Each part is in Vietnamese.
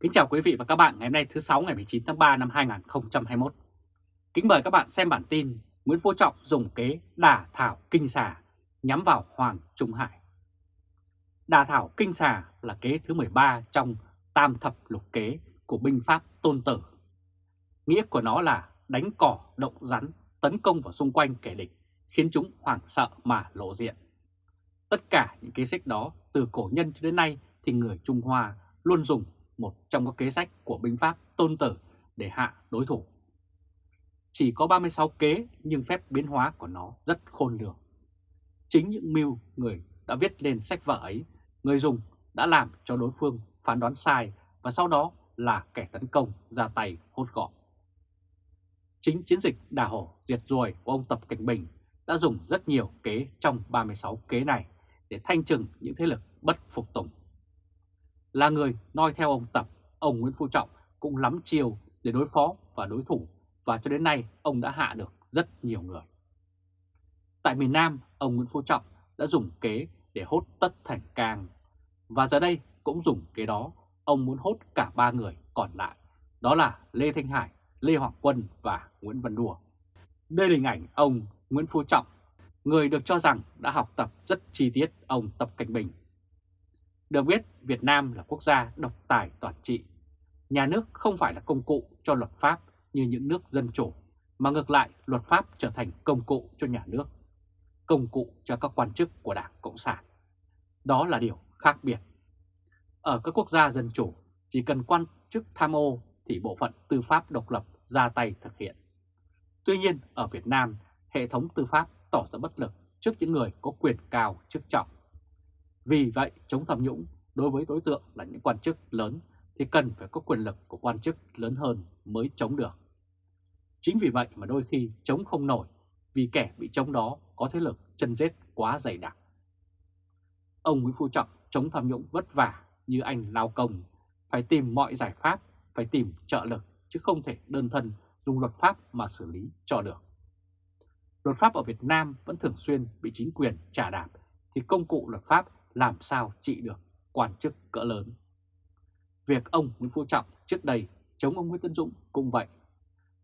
Kính chào quý vị và các bạn ngày hôm nay thứ 6 ngày 19 tháng 3 năm 2021. Kính mời các bạn xem bản tin Nguyễn Phú Trọng dùng kế đả thảo kinh xà nhắm vào Hoàng Trung Hải. Đả thảo kinh xà là kế thứ 13 trong tam thập lục kế của binh pháp tôn tử. Nghĩa của nó là đánh cỏ, động rắn, tấn công vào xung quanh kẻ địch, khiến chúng hoảng sợ mà lộ diện. Tất cả những kế sách đó từ cổ nhân cho đến nay thì người Trung Hoa luôn dùng một trong các kế sách của binh pháp tôn tử để hạ đối thủ. Chỉ có 36 kế nhưng phép biến hóa của nó rất khôn lường. Chính những mưu người đã viết lên sách vở ấy, người dùng đã làm cho đối phương phán đoán sai và sau đó là kẻ tấn công ra tay hốt gọn. Chính chiến dịch đà hổ diệt ruồi của ông Tập Cảnh Bình đã dùng rất nhiều kế trong 36 kế này để thanh trừng những thế lực bất phục tùng. Là người noi theo ông Tập, ông Nguyễn Phú Trọng cũng lắm chiều để đối phó và đối thủ và cho đến nay ông đã hạ được rất nhiều người. Tại miền Nam, ông Nguyễn Phú Trọng đã dùng kế để hốt tất thành càng và giờ đây cũng dùng kế đó ông muốn hốt cả ba người còn lại, đó là Lê Thanh Hải, Lê Hoàng Quân và Nguyễn Văn Đùa. Đây là hình ảnh ông Nguyễn Phú Trọng, người được cho rằng đã học tập rất chi tiết ông Tập Cảnh Bình được biết, Việt Nam là quốc gia độc tài toàn trị. Nhà nước không phải là công cụ cho luật pháp như những nước dân chủ, mà ngược lại luật pháp trở thành công cụ cho nhà nước, công cụ cho các quan chức của Đảng Cộng sản. Đó là điều khác biệt. Ở các quốc gia dân chủ, chỉ cần quan chức tham ô thì bộ phận tư pháp độc lập ra tay thực hiện. Tuy nhiên, ở Việt Nam, hệ thống tư pháp tỏ ra bất lực trước những người có quyền cao chức trọng vì vậy, chống tham nhũng đối với đối tượng là những quan chức lớn thì cần phải có quyền lực của quan chức lớn hơn mới chống được. Chính vì vậy mà đôi khi chống không nổi vì kẻ bị chống đó có thế lực chân rết quá dày đặc. Ông Nguyễn Phú Trọng chống tham nhũng vất vả như anh lao công, phải tìm mọi giải pháp, phải tìm trợ lực chứ không thể đơn thân dùng luật pháp mà xử lý cho được. Luật pháp ở Việt Nam vẫn thường xuyên bị chính quyền trả đạp thì công cụ luật pháp làm sao trị được quan chức cỡ lớn. Việc ông Nguyễn Phú Trọng trước đây chống ông Nguyễn Tân Dũng cũng vậy.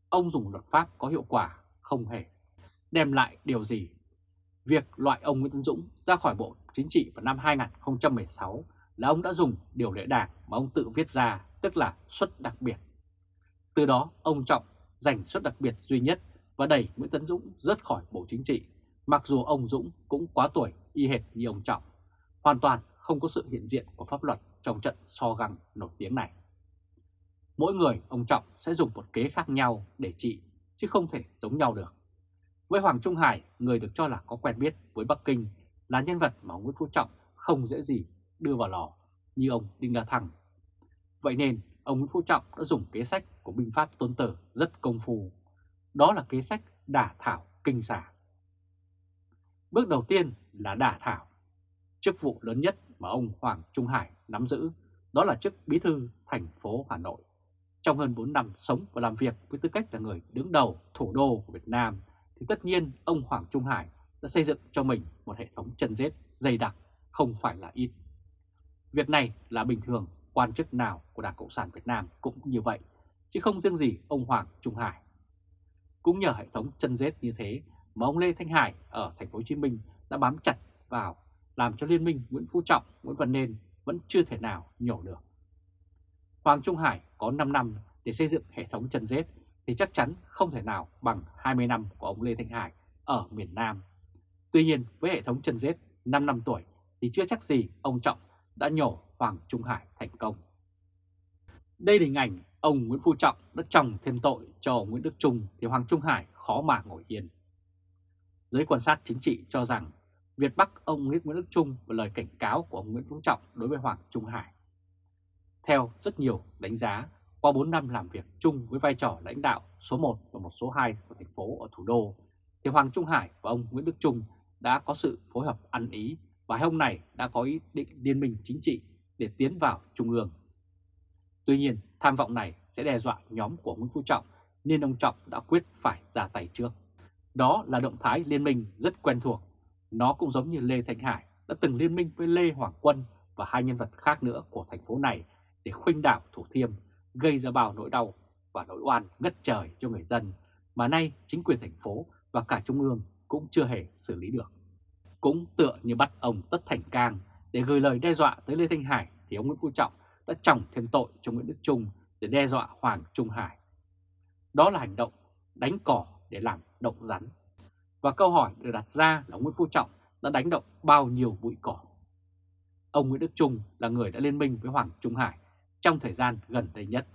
Ông dùng luật pháp có hiệu quả không hề đem lại điều gì. Việc loại ông Nguyễn Tân Dũng ra khỏi Bộ Chính trị vào năm 2016 là ông đã dùng điều lệ đảng mà ông tự viết ra, tức là suất đặc biệt. Từ đó ông Trọng giành suất đặc biệt duy nhất và đẩy Nguyễn Tấn Dũng rớt khỏi Bộ Chính trị, mặc dù ông Dũng cũng quá tuổi y hệt như ông Trọng hoàn toàn không có sự hiện diện của pháp luật trong trận so găng nổi tiếng này. Mỗi người ông Trọng sẽ dùng một kế khác nhau để trị, chứ không thể giống nhau được. Với Hoàng Trung Hải, người được cho là có quen biết với Bắc Kinh, là nhân vật mà ông Nguyễn Phú Trọng không dễ gì đưa vào lò như ông Đinh La Thăng. Vậy nên, ông Nguyễn Phú Trọng đã dùng kế sách của binh pháp tôn tử rất công phu. Đó là kế sách đả thảo kinh xả. Bước đầu tiên là đả thảo Chức vụ lớn nhất mà ông Hoàng Trung Hải nắm giữ đó là chức bí thư thành phố Hà Nội. Trong hơn 4 năm sống và làm việc với tư cách là người đứng đầu thủ đô của Việt Nam, thì tất nhiên ông Hoàng Trung Hải đã xây dựng cho mình một hệ thống chân rết dày đặc, không phải là ít. Việc này là bình thường, quan chức nào của Đảng Cộng sản Việt Nam cũng như vậy, chứ không riêng gì ông Hoàng Trung Hải. Cũng nhờ hệ thống chân rết như thế mà ông Lê Thanh Hải ở thành phố Hồ Chí Minh đã bám chặt vào làm cho Liên minh Nguyễn Phú Trọng, Nguyễn Văn Nên vẫn chưa thể nào nhổ được. Hoàng Trung Hải có 5 năm để xây dựng hệ thống chân rết thì chắc chắn không thể nào bằng 20 năm của ông Lê Thanh Hải ở miền Nam. Tuy nhiên với hệ thống chân rết 5 năm tuổi thì chưa chắc gì ông Trọng đã nhổ Hoàng Trung Hải thành công. Đây là hình ảnh ông Nguyễn Phú Trọng đã trồng thêm tội cho ông Nguyễn Đức Trung thì Hoàng Trung Hải khó mà ngồi yên. Giới quan sát chính trị cho rằng Việt Bắc ông Nguyễn Đức Trung và lời cảnh cáo của ông Nguyễn Phú Trọng đối với Hoàng Trung Hải. Theo rất nhiều đánh giá, qua 4 năm làm việc chung với vai trò lãnh đạo số 1 và một số 2 của thành phố ở thủ đô, thì Hoàng Trung Hải và ông Nguyễn Đức Trung đã có sự phối hợp ăn ý và hôm nay đã có ý định liên minh chính trị để tiến vào Trung ương. Tuy nhiên, tham vọng này sẽ đe dọa nhóm của Nguyễn Phú Trọng nên ông Trọng đã quyết phải ra tay trước. Đó là động thái liên minh rất quen thuộc nó cũng giống như Lê Thanh Hải đã từng liên minh với Lê Hoàng Quân và hai nhân vật khác nữa của thành phố này để khuynh đảo Thủ Thiêm, gây ra bao nỗi đau và nỗi oan ngất trời cho người dân mà nay chính quyền thành phố và cả Trung ương cũng chưa hề xử lý được. Cũng tựa như bắt ông Tất Thành Cang để gửi lời đe dọa tới Lê Thanh Hải thì ông Nguyễn Phú Trọng đã trọng thêm tội cho Nguyễn Đức Trung để đe dọa Hoàng Trung Hải. Đó là hành động đánh cỏ để làm động rắn. Và câu hỏi được đặt ra là Nguyễn Phú Trọng đã đánh động bao nhiêu bụi cỏ. Ông Nguyễn Đức Trung là người đã liên minh với Hoàng Trung Hải trong thời gian gần đây nhất.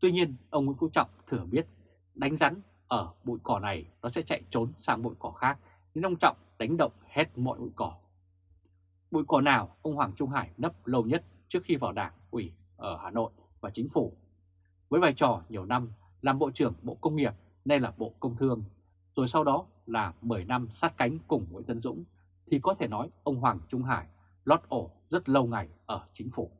Tuy nhiên, ông Nguyễn Phú Trọng thừa biết đánh rắn ở bụi cỏ này nó sẽ chạy trốn sang bụi cỏ khác, nên ông Trọng đánh động hết mọi bụi cỏ. Bụi cỏ nào ông Hoàng Trung Hải nấp lâu nhất trước khi vào đảng ủy ở Hà Nội và chính phủ. Với vai trò nhiều năm làm Bộ trưởng Bộ Công nghiệp nay là Bộ Công Thương, rồi sau đó là 10 năm sát cánh cùng Nguyễn Tân Dũng, thì có thể nói ông Hoàng Trung Hải lót ổ rất lâu ngày ở chính phủ.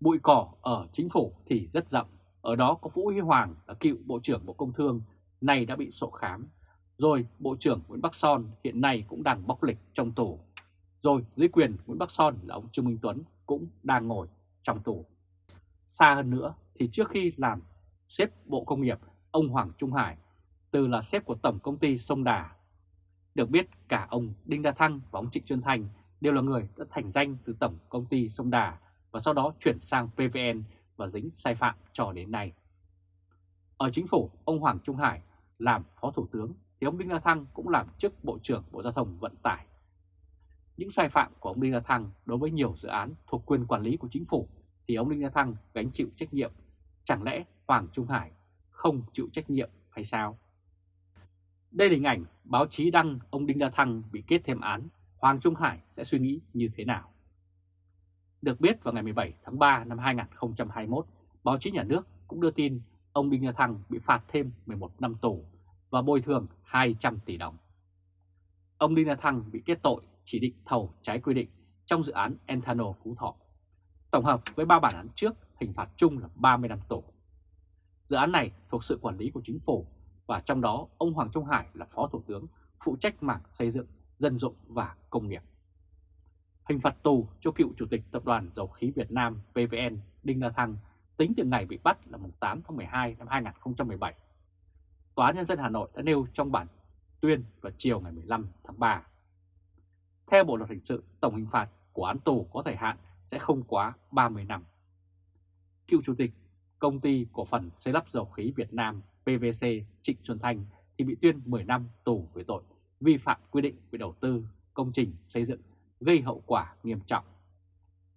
Bụi cỏ ở chính phủ thì rất rộng, ở đó có Vũ Huy Hoàng là cựu Bộ trưởng Bộ Công Thương, nay đã bị sổ khám. Rồi Bộ trưởng Nguyễn Bắc Son hiện nay cũng đang bóc lịch trong tù. Rồi dưới quyền Nguyễn Bắc Son là ông Trương Minh Tuấn cũng đang ngồi trong tù. Xa hơn nữa thì trước khi làm xếp Bộ Công nghiệp, ông Hoàng Trung Hải từ là sếp của Tổng Công ty Sông Đà. Được biết cả ông Đinh Đa Thăng và ông Trịnh Xuân Thành đều là người đã thành danh từ Tổng Công ty Sông Đà và sau đó chuyển sang PVN và dính sai phạm cho đến nay. Ở chính phủ, ông Hoàng Trung Hải làm Phó Thủ tướng thì ông Đinh La Thăng cũng làm chức Bộ trưởng Bộ Giao thông Vận tải. Những sai phạm của ông Đinh La Thăng đối với nhiều dự án thuộc quyền quản lý của chính phủ thì ông Đinh La Thăng gánh chịu trách nhiệm. Chẳng lẽ Hoàng Trung Hải không chịu trách nhiệm hay sao? Đây là hình ảnh báo chí đăng ông Đinh La Thăng bị kết thêm án, Hoàng Trung Hải sẽ suy nghĩ như thế nào? Được biết vào ngày 17 tháng 3 năm 2021, báo chí nhà nước cũng đưa tin ông Đinh La Thăng bị phạt thêm 11 năm tù và bồi thường 200 tỷ đồng. Ông Đinh La Thăng bị kết tội chỉ định thầu trái quy định trong dự án Enthano Phú Thọ. Tổng hợp với ba bản án trước, hình phạt chung là 30 năm tù. Dự án này thuộc sự quản lý của chính phủ và trong đó ông Hoàng Trung Hải là Phó Thủ tướng phụ trách mảng xây dựng, dân dụng và công nghiệp. Hình phạt tù cho cựu Chủ tịch Tập đoàn Dầu khí Việt Nam PVN Đinh La Thăng tính từ ngày bị bắt là 8 tháng 12 năm 2017. Tòa Nhân dân Hà Nội đã nêu trong bản tuyên vào chiều ngày 15 tháng 3. Theo Bộ Luật Hình sự, tổng hình phạt của án tù có thời hạn sẽ không quá 30 năm. Cựu Chủ tịch Công ty Cổ phần Xây lắp Dầu khí Việt Nam PVC Trịnh Xuân Thanh thì bị tuyên 10 năm tù về tội vi phạm quy định về đầu tư công trình xây dựng gây hậu quả nghiêm trọng.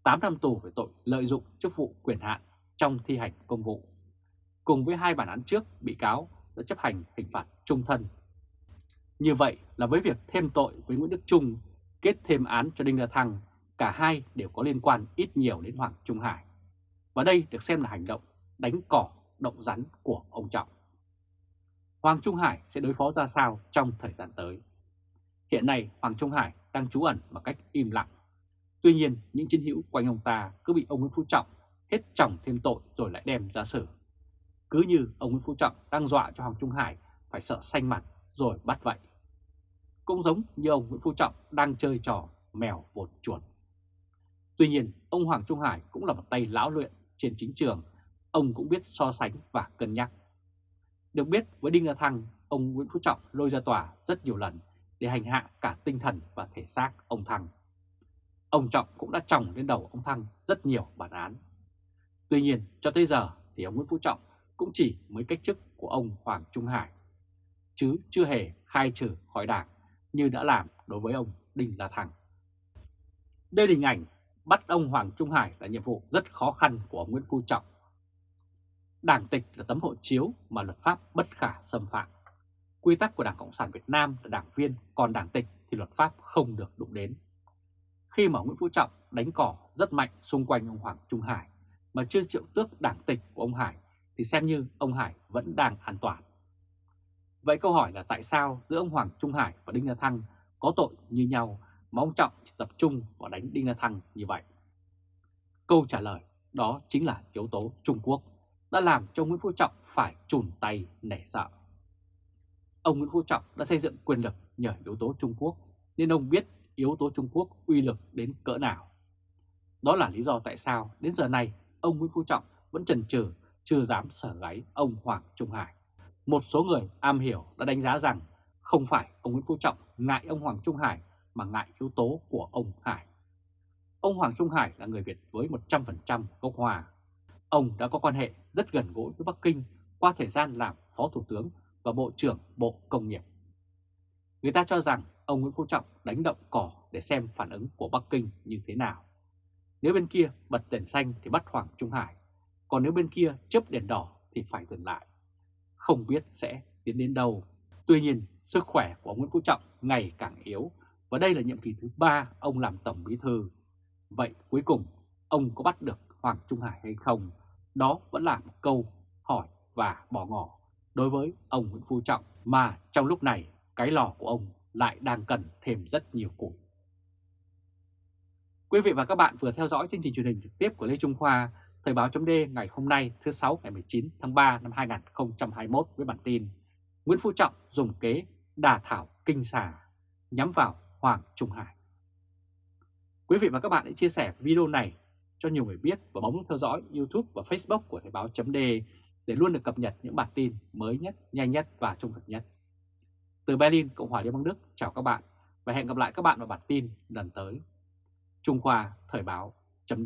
8 năm tù về tội lợi dụng chức vụ quyền hạn trong thi hành công vụ. Cùng với hai bản án trước, bị cáo đã chấp hành hình phạt trung thân. Như vậy là với việc thêm tội với Nguyễn Đức Trung, kết thêm án cho Đinh La Thăng, cả hai đều có liên quan ít nhiều đến Hoàng Trung Hải. Và đây được xem là hành động đánh cỏ, động rắn của ông Trọng. Hoàng Trung Hải sẽ đối phó ra sao trong thời gian tới? Hiện nay Hoàng Trung Hải đang trú ẩn một cách im lặng. Tuy nhiên những chiến hữu quanh ông ta cứ bị ông Nguyễn Phú Trọng hết chồng thêm tội rồi lại đem ra xử. Cứ như ông Nguyễn Phú Trọng đang dọa cho Hoàng Trung Hải phải sợ xanh mặt rồi bắt vậy. Cũng giống như ông Nguyễn Phú Trọng đang chơi trò mèo vột chuột. Tuy nhiên, ông Hoàng Trung Hải cũng là một tay lão luyện trên chính trường, ông cũng biết so sánh và cân nhắc. Được biết với Đinh La Thăng, ông Nguyễn Phú Trọng lôi ra tòa rất nhiều lần để hành hạ cả tinh thần và thể xác ông Thăng. Ông Trọng cũng đã trồng lên đầu ông Thăng rất nhiều bản án. Tuy nhiên, cho tới giờ thì ông Nguyễn Phú Trọng cũng chỉ mới cách chức của ông Hoàng Trung Hải, chứ chưa hề khai trừ khỏi đảng như đã làm đối với ông Đinh La Thăng. Đây là hình ảnh bắt ông Hoàng Trung Hải là nhiệm vụ rất khó khăn của ông Nguyễn Phú Trọng. Đảng tịch là tấm hộ chiếu mà luật pháp bất khả xâm phạm. Quy tắc của Đảng Cộng sản Việt Nam là đảng viên, còn đảng tịch thì luật pháp không được đụng đến. Khi mà Nguyễn Phú Trọng đánh cỏ rất mạnh xung quanh ông Hoàng Trung Hải mà chưa triệu tước đảng tịch của ông Hải thì xem như ông Hải vẫn đang an toàn. Vậy câu hỏi là tại sao giữa ông Hoàng Trung Hải và Đinh La Thăng có tội như nhau mà ông Trọng chỉ tập trung vào đánh Đinh La Thăng như vậy? Câu trả lời đó chính là yếu tố Trung Quốc đã làm cho Nguyễn Phú Trọng phải chùn tay nẻ sợ. Ông Nguyễn Phú Trọng đã xây dựng quyền lực nhờ yếu tố Trung Quốc, nên ông biết yếu tố Trung Quốc uy lực đến cỡ nào. Đó là lý do tại sao đến giờ này, ông Nguyễn Phú Trọng vẫn chần chừ, chưa dám sở gáy ông Hoàng Trung Hải. Một số người am hiểu đã đánh giá rằng không phải ông Nguyễn Phú Trọng ngại ông Hoàng Trung Hải, mà ngại yếu tố của ông Hải. Ông Hoàng Trung Hải là người Việt với 100% gốc Hòa. Ông đã có quan hệ rất gần gũi với Bắc Kinh qua thời gian làm Phó Thủ tướng và Bộ trưởng Bộ Công nghiệp. Người ta cho rằng ông Nguyễn Phú Trọng đánh động cỏ để xem phản ứng của Bắc Kinh như thế nào. Nếu bên kia bật đèn xanh thì bắt Hoàng Trung Hải, còn nếu bên kia chớp đèn đỏ thì phải dừng lại. Không biết sẽ tiến đến đâu. Tuy nhiên, sức khỏe của ông Nguyễn Phú Trọng ngày càng yếu và đây là nhiệm kỳ thứ ba ông làm Tổng Bí Thư. Vậy cuối cùng, ông có bắt được Hoàng Trung Hải hay không? Đó vẫn là một câu hỏi và bỏ ngỏ đối với ông Nguyễn Phú Trọng mà trong lúc này cái lò của ông lại đang cần thêm rất nhiều củi. Quý vị và các bạn vừa theo dõi chương trình truyền hình trực tiếp của Lê Trung Khoa, Thời báo chấm ngày hôm nay thứ 6 ngày 19 tháng 3 năm 2021 với bản tin Nguyễn Phú Trọng dùng kế đà thảo kinh xà nhắm vào Hoàng Trung Hải. Quý vị và các bạn hãy chia sẻ video này cho nhiều người biết và bấm theo dõi YouTube và Facebook của Thời báo chấm để luôn được cập nhật những bản tin mới nhất, nhanh nhất và trung thực nhất. Từ Berlin, Cộng hòa Liên bang Đức, chào các bạn và hẹn gặp lại các bạn vào bản tin lần tới. Trung Khoa Thời báo chấm